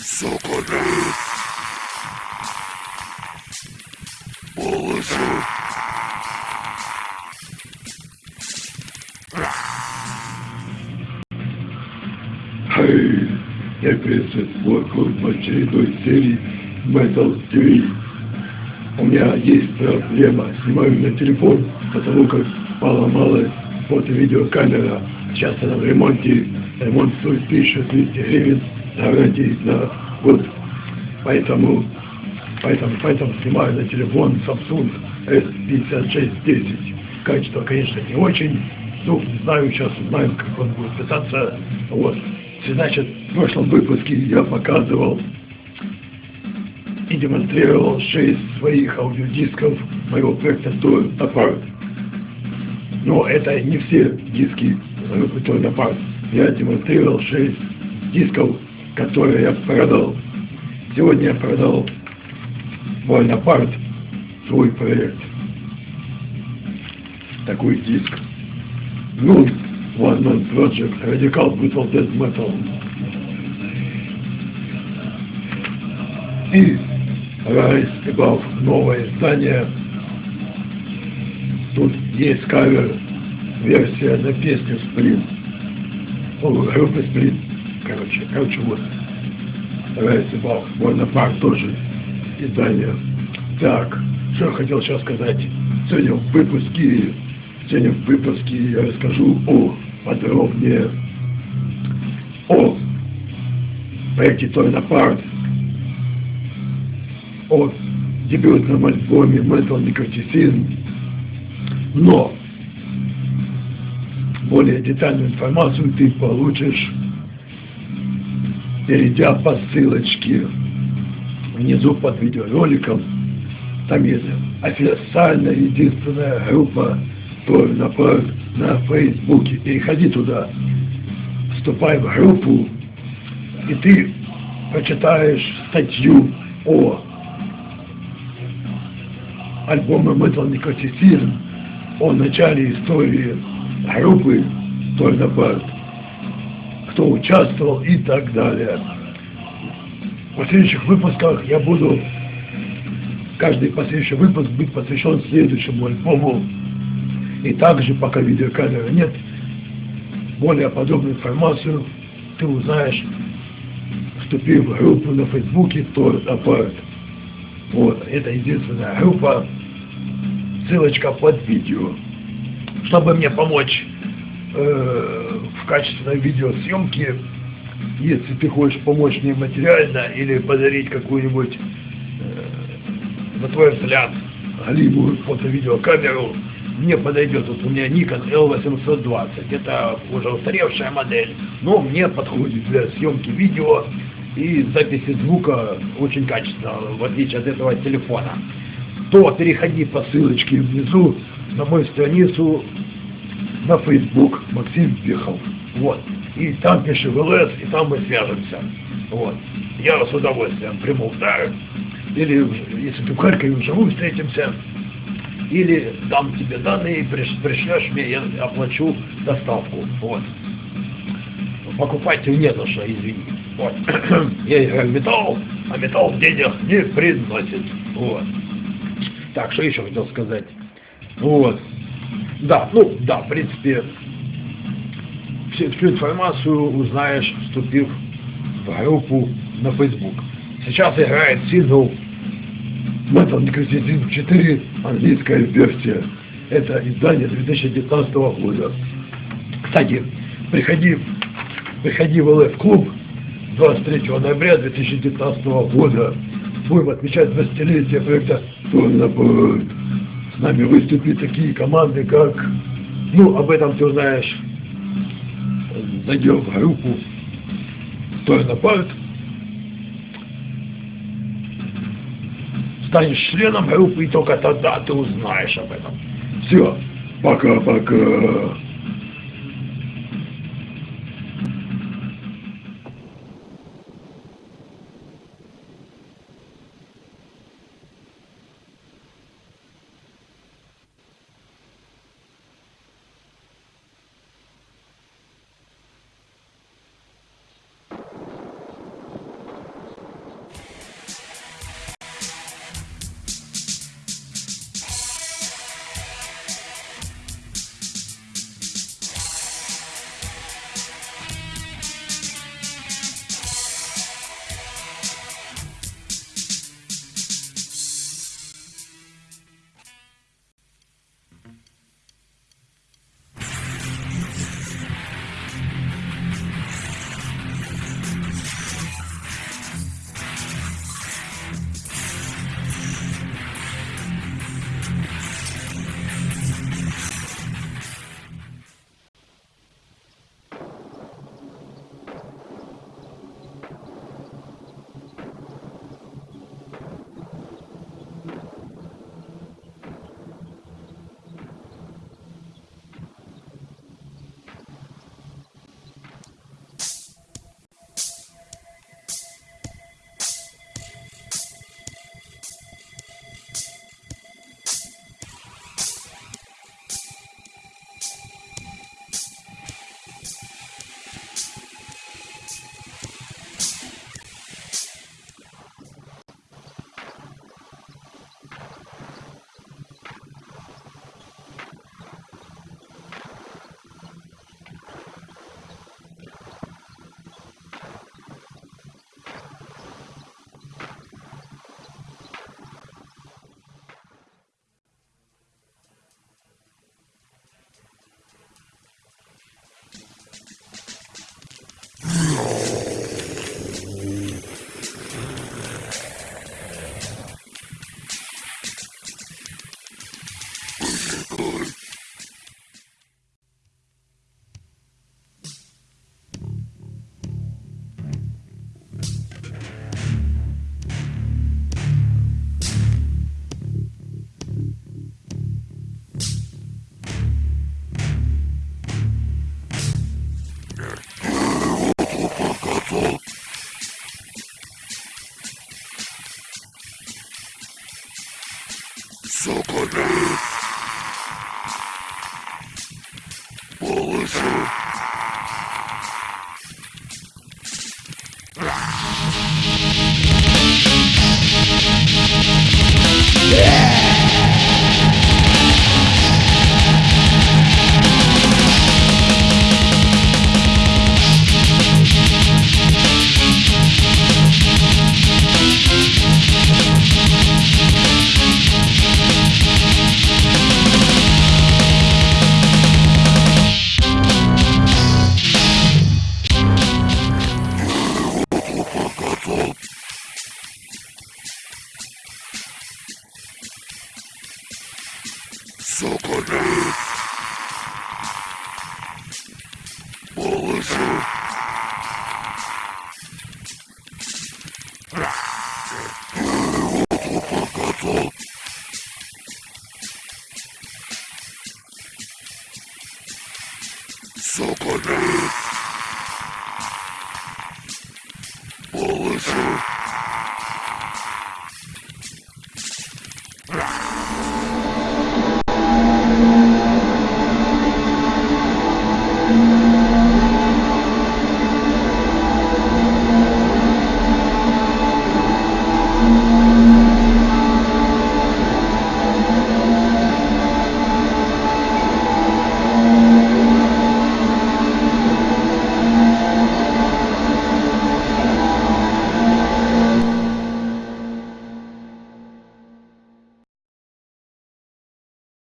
Соколи. Полосы. Хей, я приветствую в очередной серии Metal TV. У меня есть проблема, снимаю на телефон, потому как поломалась фото-видеокамера. Сейчас она в ремонте, ремонт стоит 1200 гривен, гарантии на год. Поэтому, поэтому, поэтому снимаю на телефон Samsung S5610. Качество, конечно, не очень, ну, знаю, сейчас узнаем, как он будет писаться. Вот. Значит, в прошлом выпуске я показывал и демонстрировал шесть своих аудиодисков моего проекта Tour Apart. Но это не все диски группы Tour Apart. Я демонстрировал шесть дисков, которые я продал. Сегодня я продал мой Apart, свой проект. Такой диск. Ну, One Man Project, Radical Brutal Death Metal. И Above, новое издание. Тут есть кавер, версия на песню Сплин. О, группы Сплин. Короче, короче, вот. Rise Above, Bonaparte тоже издание. Так, что я хотел сейчас сказать. Сегодня в выпуске, сегодня в выпуске я расскажу о подробнее о проекте Торнапарт, о дебютном альбоме Metal Necroticism, но более детальную информацию ты получишь, перейдя по ссылочке внизу под видеороликом. Там есть официальная единственная группа Торнапарт на Фейсбуке. Переходи туда, вступай в группу, и ты прочитаешь статью о альбоме Metal Necroticism, о начале истории группы Торнапарт, кто участвовал и так далее. В следующих выпусках я буду, каждый последующий выпуск будет посвящен следующему альбому. И также, пока видеокамеры нет, более подробную информацию ты узнаешь, вступив в группу на Фейсбуке Tor Apart. Вот, это единственная группа, ссылочка под видео. Чтобы мне помочь э, в качественной видеосъемке, если ты хочешь помочь мне материально или подарить какую-нибудь, э, на твой взгляд, галимую фото-видеокамеру, мне подойдет, вот у меня Nikon L820, это уже устаревшая модель, но мне подходит для съемки видео и записи звука очень качественно, в отличие от этого телефона, то переходи по ссылочке внизу на мою страницу на Facebook Максим Пехов. Вот. И там пиши в ЛС, и там мы свяжемся. Вот. Я с удовольствием приму удар. Или, если ты в Харькове вживую встретимся, или дам тебе данные, пришлешь мне, я оплачу доставку. Вот. Покупать не за что, извини. Вот. Я металл, а металл денег не приносит. Вот. Так, что еще хотел сказать? Вот. Да, ну, да, в принципе, всю, всю информацию узнаешь, вступив в группу на Facebook. Сейчас играет сингл Metal Necroticism 4, английская версия. Это издание 2019 года. Кстати, приходи, приходи в ЛФ клуб 23 ноября 2019 года. Будем отмечать 20-летие проекта Торнапорт. С нами выступят такие команды, как... Ну, об этом ты узнаешь. Зайдем в группу Торнапорт. станешь членом группы, и только тогда ты узнаешь об этом. Все, пока-пока. Well,